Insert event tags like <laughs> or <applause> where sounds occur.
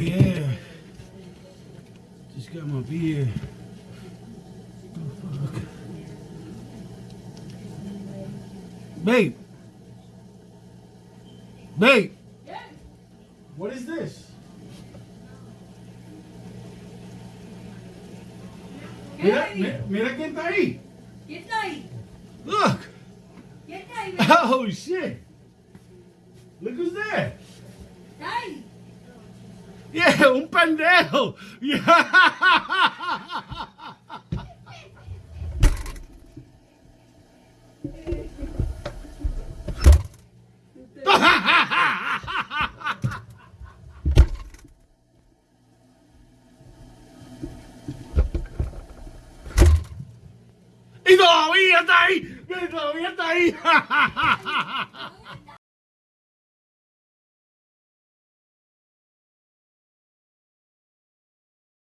Yeah. Just got my beer. Oh. Babe. Babe. What is this? ¿Qué Mira, mira quién está ahí. ¿Quién está ahí? Look. ¿Quién está ahí? baby? Oh shit. Look who's there. ¿Está ahí? Yeah, un pendejo. Yeah. <laughs> Y todavía está ahí. Todavía está ahí. <laughs>